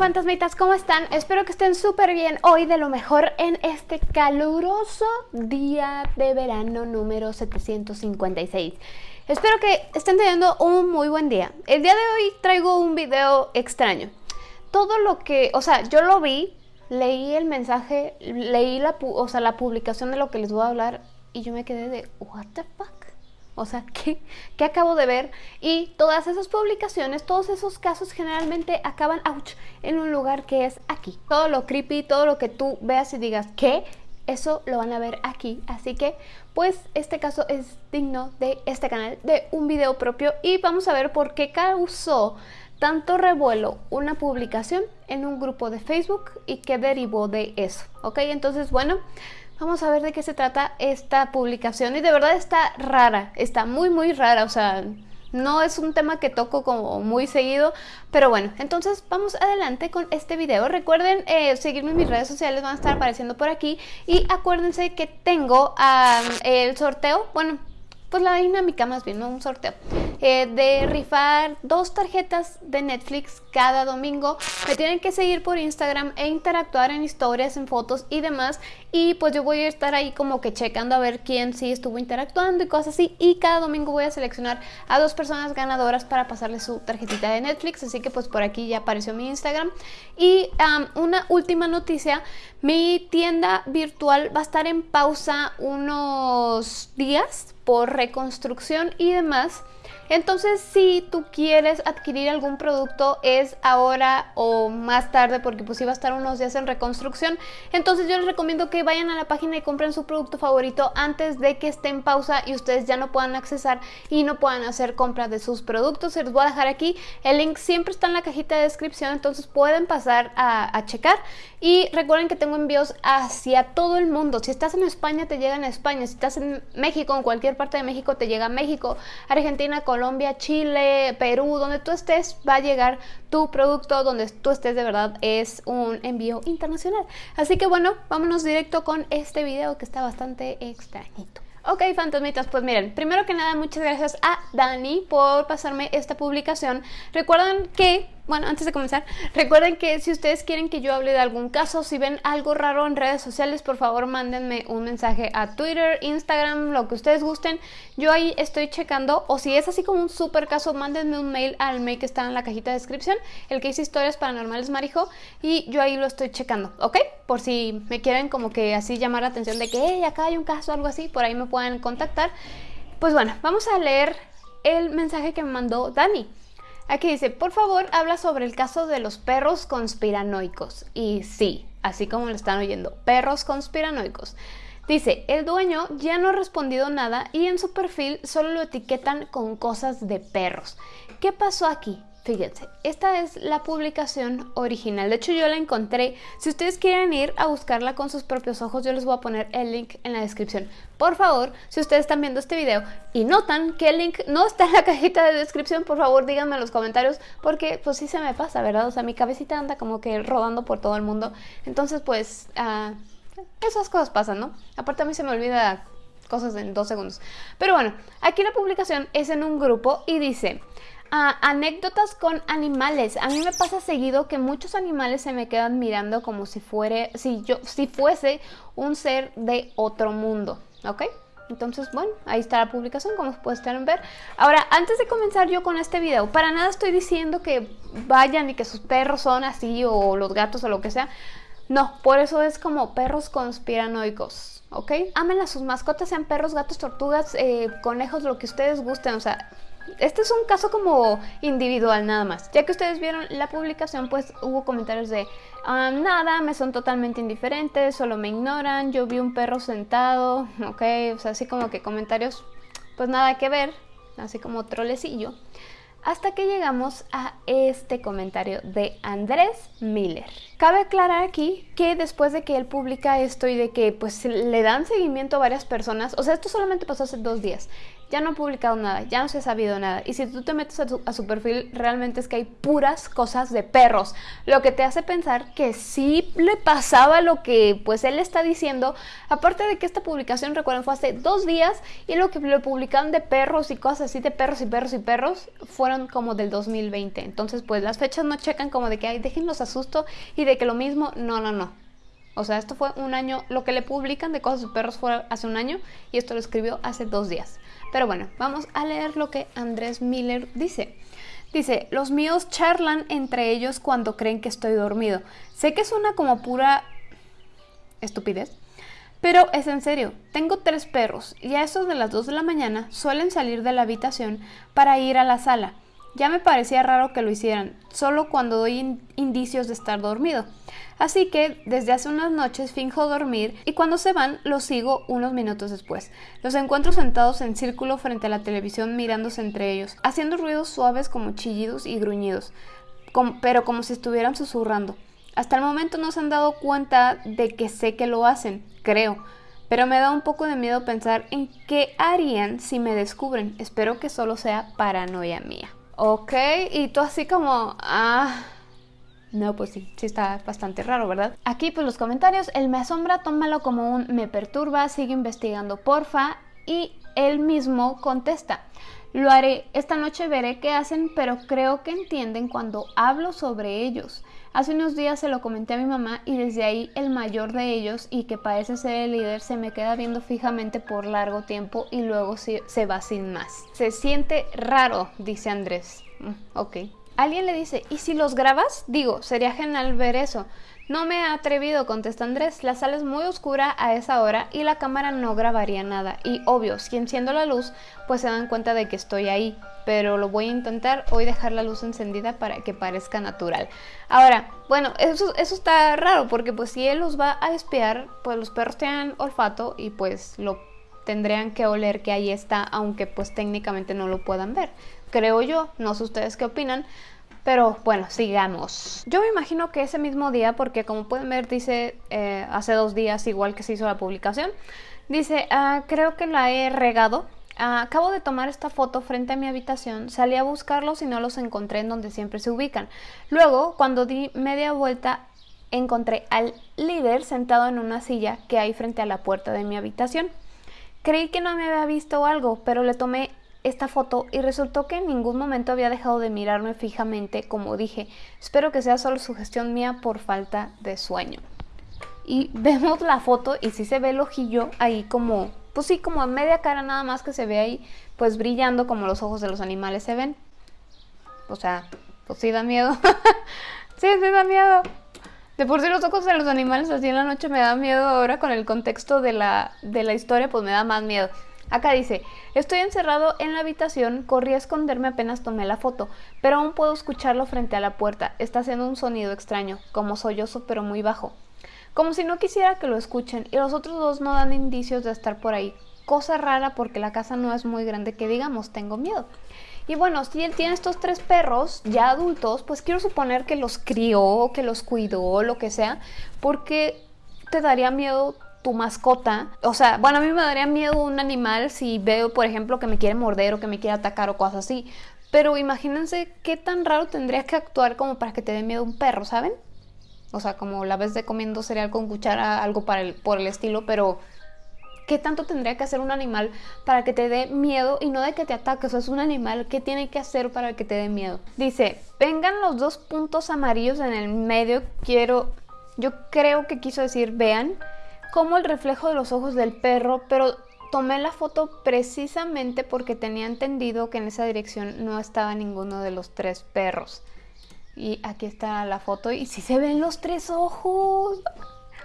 fantasmitas, ¿cómo están? Espero que estén súper bien hoy de lo mejor en este caluroso día de verano número 756. Espero que estén teniendo un muy buen día. El día de hoy traigo un video extraño. Todo lo que, o sea, yo lo vi, leí el mensaje, leí la, o sea, la publicación de lo que les voy a hablar y yo me quedé de, what the fuck? O sea, ¿qué, ¿qué, acabo de ver? Y todas esas publicaciones, todos esos casos generalmente acaban, ouch, en un lugar que es aquí. Todo lo creepy, todo lo que tú veas y digas, ¿qué? Eso lo van a ver aquí. Así que, pues, este caso es digno de este canal, de un video propio. Y vamos a ver por qué causó tanto revuelo una publicación en un grupo de Facebook y qué derivó de eso. ¿Ok? Entonces, bueno... Vamos a ver de qué se trata esta publicación. Y de verdad está rara, está muy muy rara, o sea, no es un tema que toco como muy seguido, pero bueno, entonces vamos adelante con este video. Recuerden eh, seguirme en mis redes sociales, van a estar apareciendo por aquí. Y acuérdense que tengo el sorteo, bueno, pues la dinámica más bien, no un sorteo, eh, de rifar dos tarjetas de Netflix cada domingo. Me tienen que seguir por Instagram e interactuar en historias, en fotos y demás. Y pues yo voy a estar ahí como que checando a ver quién sí estuvo interactuando y cosas así. Y cada domingo voy a seleccionar a dos personas ganadoras para pasarle su tarjetita de Netflix. Así que pues por aquí ya apareció mi Instagram. Y una última noticia, mi tienda virtual va a estar en pausa unos días por reconstrucción y demás. Entonces si tú quieres adquirir algún producto es ahora o más tarde porque pues iba a estar unos días en reconstrucción. Entonces yo les recomiendo que vayan a la página y compren su producto favorito antes de que esté en pausa y ustedes ya no puedan accesar y no puedan hacer compras de sus productos. Se los voy a dejar aquí. El link siempre está en la cajita de descripción entonces pueden pasar a, a checar. Y recuerden que tengo envíos hacia todo el mundo. Si estás en España te llega en España. Si estás en México, en cualquier parte de México te llega a México. Argentina, Colombia Chile, Perú, donde tú estés, va a llegar tu producto, donde tú estés de verdad es un envío internacional. Así que bueno, vámonos directo con este video que está bastante extrañito. Ok, fantasmitas, pues miren, primero que nada muchas gracias a Dani por pasarme esta publicación. Recuerden que bueno, antes de comenzar, recuerden que si ustedes quieren que yo hable de algún caso, si ven algo raro en redes sociales, por favor mándenme un mensaje a Twitter, Instagram, lo que ustedes gusten. Yo ahí estoy checando, o si es así como un super caso, mándenme un mail al mail que está en la cajita de descripción, el que dice historias paranormales Marijo, y yo ahí lo estoy checando, ¿ok? Por si me quieren como que así llamar la atención de que, hey, acá hay un caso o algo así, por ahí me pueden contactar. Pues bueno, vamos a leer el mensaje que me mandó Dani. Aquí dice, por favor, habla sobre el caso de los perros conspiranoicos. Y sí, así como lo están oyendo, perros conspiranoicos. Dice, el dueño ya no ha respondido nada y en su perfil solo lo etiquetan con cosas de perros. ¿Qué pasó aquí? Fíjense, esta es la publicación original, de hecho yo la encontré, si ustedes quieren ir a buscarla con sus propios ojos, yo les voy a poner el link en la descripción. Por favor, si ustedes están viendo este video y notan que el link no está en la cajita de descripción, por favor díganme en los comentarios, porque pues sí se me pasa, ¿verdad? O sea, mi cabecita anda como que rodando por todo el mundo, entonces pues uh, esas cosas pasan, ¿no? Aparte a mí se me olvida cosas en dos segundos. Pero bueno, aquí la publicación es en un grupo y dice anécdotas con animales. A mí me pasa seguido que muchos animales se me quedan mirando como si, fuere, si, yo, si fuese un ser de otro mundo, ¿ok? Entonces, bueno, ahí está la publicación, como pueden ver. Ahora, antes de comenzar yo con este video, para nada estoy diciendo que vayan y que sus perros son así, o los gatos, o lo que sea. No, por eso es como perros conspiranoicos, ¿ok? Amen a sus mascotas, sean perros, gatos, tortugas, eh, conejos, lo que ustedes gusten, o sea, este es un caso como individual nada más. Ya que ustedes vieron la publicación, pues hubo comentarios de ah, nada, me son totalmente indiferentes, solo me ignoran, yo vi un perro sentado, ok, o sea, así como que comentarios, pues nada que ver, así como trolecillo. Hasta que llegamos a este comentario de Andrés Miller. Cabe aclarar aquí que después de que él publica esto y de que pues le dan seguimiento a varias personas, o sea, esto solamente pasó hace dos días, ya no ha publicado nada, ya no se ha sabido nada. Y si tú te metes a su, perfil, realmente es que hay puras cosas de perros. Lo que te hace pensar que sí le pasaba lo que pues él está diciendo. Aparte de que esta publicación, recuerden, fue hace dos días y lo que le publicaron de perros y cosas así de perros y perros y perros fueron como del 2020. Entonces pues las fechas no checan como de que, ay, déjenlos asusto y de que lo mismo, no, no, no. O sea, esto fue un año, lo que le publican de cosas de perros fue hace un año y esto lo escribió hace dos días. Pero bueno, vamos a leer lo que Andrés Miller dice. Dice, los míos charlan entre ellos cuando creen que estoy dormido. Sé que suena como pura estupidez, pero es en serio. Tengo tres perros y a eso de las 2 de la mañana suelen salir de la habitación para ir a la sala. Ya me parecía raro que lo hicieran, solo cuando doy indicios de estar dormido. Así que desde hace unas noches finjo dormir y cuando se van los sigo unos minutos después. Los encuentro sentados en círculo frente a la televisión mirándose entre ellos, haciendo ruidos suaves como chillidos y gruñidos, pero como si estuvieran susurrando. Hasta el momento no se han dado cuenta de que sé que lo hacen, creo. Pero me da un poco de miedo pensar en qué harían si me descubren. Espero que solo sea paranoia mía. Ok, y tú así como, ah, no, pues sí, sí está bastante raro, ¿verdad? Aquí pues los comentarios, el me asombra, tómalo como un me perturba, sigue investigando porfa y él mismo contesta. Lo haré, esta noche veré qué hacen, pero creo que entienden cuando hablo sobre ellos. Hace unos días se lo comenté a mi mamá y desde ahí el mayor de ellos y que parece ser el líder se me queda viendo fijamente por largo tiempo y luego se, va sin más. Se siente raro, dice Andrés. Mm, ok. Alguien le dice, ¿y si los grabas? Digo, sería genial ver eso. No me he atrevido, contesta Andrés. La sala es muy oscura a esa hora y la cámara no grabaría nada. Y obvio, si enciendo la luz, pues se dan cuenta de que estoy ahí. Pero lo voy a intentar hoy dejar la luz encendida para que parezca natural. Ahora, bueno, eso, eso está raro porque pues si él los va a espiar, pues los perros tienen olfato y pues lo tendrían que oler que ahí está, aunque pues técnicamente no lo puedan ver creo yo, no sé ustedes qué opinan, pero bueno, sigamos. Yo me imagino que ese mismo día, porque como pueden ver dice eh, hace dos días igual que se hizo la publicación, dice, ah, creo que la he regado. Ah, acabo de tomar esta foto frente a mi habitación, salí a buscarlos y no los encontré en donde siempre se ubican. Luego, cuando di media vuelta, encontré al líder sentado en una silla que hay frente a la puerta de mi habitación. Creí que no me había visto algo, pero le tomé esta foto y resultó que en ningún momento había dejado de mirarme fijamente, como dije. Espero que sea solo sugestión mía por falta de sueño. Y vemos la foto y sí se ve el ojillo ahí como, pues sí, como a media cara nada más que se ve ahí, pues brillando como los ojos de los animales se ven. O sea, pues sí da miedo. sí, sí da miedo. De por sí los ojos de los animales así en la noche me da miedo ahora con el contexto de la, de la historia, pues me da más miedo. Acá dice, estoy encerrado en la habitación, corrí a esconderme apenas tomé la foto, pero aún puedo escucharlo frente a la puerta. Está haciendo un sonido extraño, como sollozo pero muy bajo. Como si no quisiera que lo escuchen, y los otros dos no dan indicios de estar por ahí. Cosa rara porque la casa no es muy grande que digamos, tengo miedo. Y bueno, si él tiene estos tres perros ya adultos, pues quiero suponer que los crió, que los cuidó, lo que sea, porque te daría miedo tu mascota. O sea, bueno, a mí me daría miedo un animal si veo, por ejemplo, que me quiere morder o que me quiere atacar o cosas así. Pero imagínense qué tan raro tendría que actuar como para que te dé miedo un perro, ¿saben? O sea, como la vez de comiendo cereal con cuchara, algo para el, por el estilo, pero ¿qué tanto tendría que hacer un animal para que te dé miedo y no de que te ataque? O sea, es un animal, ¿qué tiene que hacer para que te dé miedo? Dice, vengan los dos puntos amarillos en el medio, quiero, yo creo que quiso decir, vean, como el reflejo de los ojos del perro, pero tomé la foto precisamente porque tenía entendido que en esa dirección no estaba ninguno de los tres perros. Y aquí está la foto y sí se ven los tres ojos.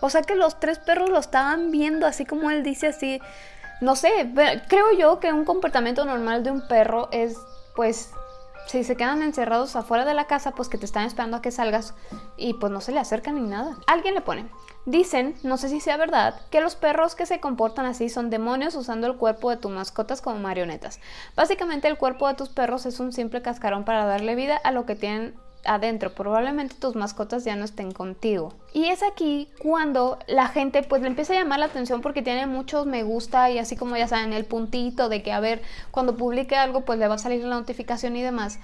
O sea que los tres perros lo estaban viendo, así como él dice así. No sé, creo yo que un comportamiento normal de un perro es pues si se quedan encerrados afuera de la casa, pues que te están esperando a que salgas y pues no se le acercan ni nada. Alguien le pone, dicen, no sé si sea verdad, que los perros que se comportan así son demonios usando el cuerpo de tus mascotas como marionetas. Básicamente el cuerpo de tus perros es un simple cascarón para darle vida a lo que tienen adentro, probablemente tus mascotas ya no estén contigo. Y es aquí cuando la gente pues le empieza a llamar la atención porque tiene muchos me gusta y así como ya saben el puntito de que a ver cuando publique algo pues le va a salir la notificación y demás.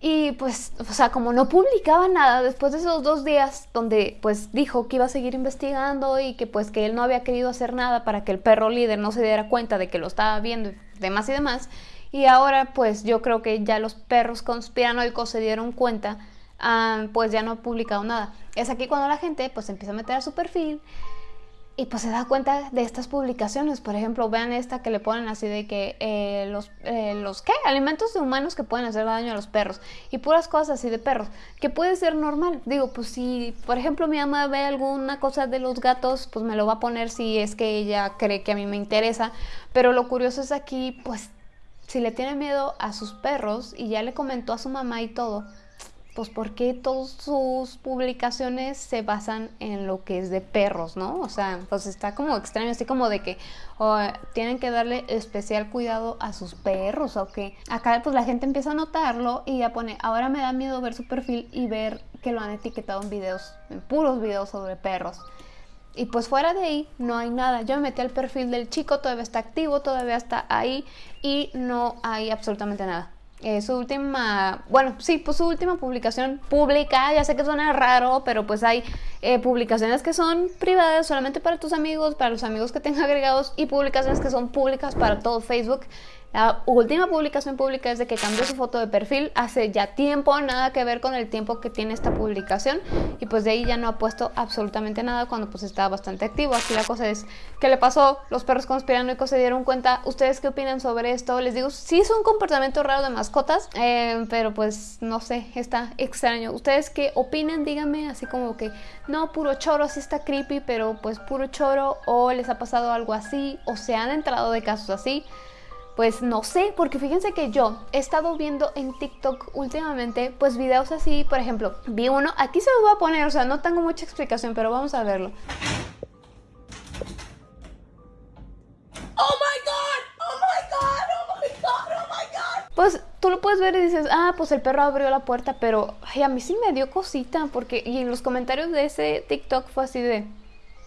Y pues, o sea, como no publicaba nada después de esos dos días donde pues dijo que iba a seguir investigando y que pues que él no había querido hacer nada para que el perro líder no se diera cuenta de que lo estaba viendo y demás y demás. Y ahora pues yo creo que ya los perros conspiranoicos se dieron cuenta, ah, pues ya no ha publicado nada. Es aquí cuando la gente pues empieza a meter a su perfil y pues se da cuenta de estas publicaciones. Por ejemplo, vean esta que le ponen así de que eh, los, eh, los, ¿qué? Alimentos de humanos que pueden hacer daño a los perros. Y puras cosas así de perros, que puede ser normal. Digo, pues si, por ejemplo, mi mamá ve alguna cosa de los gatos, pues me lo va a poner si es que ella cree que a mí me interesa. Pero lo curioso es aquí, pues, si le tiene miedo a sus perros y ya le comentó a su mamá y todo, pues porque todas sus publicaciones se basan en lo que es de perros, ¿no? O sea, pues está como extraño, así como de que tienen que darle especial cuidado a sus perros o que acá pues la gente empieza a notarlo y ya pone, ahora me da miedo ver su perfil y ver que lo han etiquetado en videos, en puros videos sobre perros. Y pues fuera de ahí no hay nada. Yo me metí al perfil del chico, todavía está activo, todavía está ahí y no hay absolutamente nada. Eh, su última, bueno, sí, pues su última publicación pública, ya sé que suena raro, pero pues hay eh, publicaciones que son privadas solamente para tus amigos, para los amigos que tengan agregados y publicaciones que son públicas para todo Facebook. La última publicación pública es de que cambió su foto de perfil hace ya tiempo, nada que ver con el tiempo que tiene esta publicación y pues de ahí ya no ha puesto absolutamente nada cuando pues estaba bastante activo. Aquí la cosa es, ¿qué le pasó? Los perros conspiranoicos se dieron cuenta. ¿Ustedes qué opinan sobre esto? Les digo, sí es un comportamiento raro de mascotas, eh, pero pues no sé, está extraño. ¿Ustedes qué opinan? Díganme así como que, no, puro choro, sí está creepy, pero pues puro choro o les ha pasado algo así o se han entrado de casos así. Pues no sé, porque fíjense que yo he estado viendo en TikTok últimamente, pues videos así, por ejemplo, vi uno, aquí se lo voy a poner, o sea, no tengo mucha explicación, pero vamos a verlo. Oh my god, oh my god, oh my god, oh my god. Pues tú lo puedes ver y dices, ah, pues el perro abrió la puerta, pero ay, a mí sí me dio cosita, porque y en los comentarios de ese TikTok fue así de,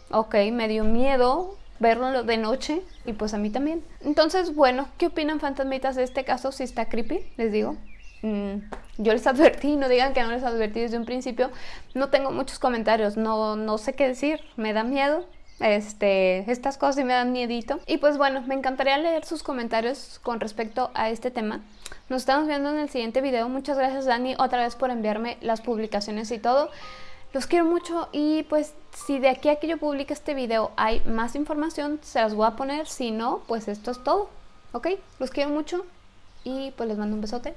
ok, me dio miedo, verlo de noche y pues a mí también. Entonces, bueno, ¿qué opinan fantasmitas de este caso? Si está creepy, les digo. Mm, yo les advertí, no digan que no les advertí desde un principio. No tengo muchos comentarios, no, no sé qué decir, me da miedo. Este, estas cosas sí me dan miedito. Y pues bueno, me encantaría leer sus comentarios con respecto a este tema. Nos estamos viendo en el siguiente video. Muchas gracias Dani otra vez por enviarme las publicaciones y todo. Los quiero mucho y pues si de aquí a que yo publique este video hay más información, se las voy a poner. Si no, pues esto es todo. ¿Ok? Los quiero mucho y pues les mando un besote.